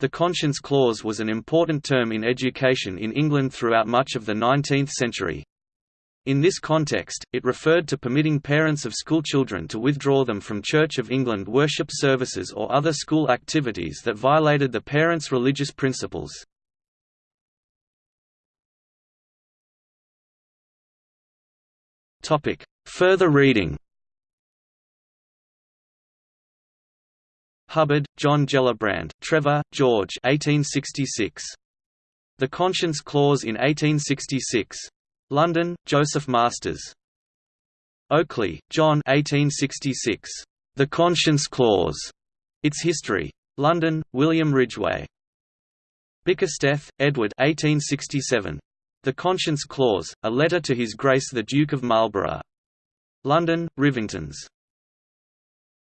The conscience clause was an important term in education in England throughout much of the 19th century. In this context, it referred to permitting parents of schoolchildren to withdraw them from Church of England worship services or other school activities that violated the parents' religious principles. Further reading Hubbard, John Gellibrand, Trevor, George 1866. The Conscience Clause in 1866. London, Joseph Masters. Oakley, John 1866. The Conscience Clause. Its History. London, William Ridgway. Bickersteth, Edward 1867. The Conscience Clause, A Letter to His Grace the Duke of Marlborough. London, Rivingtons.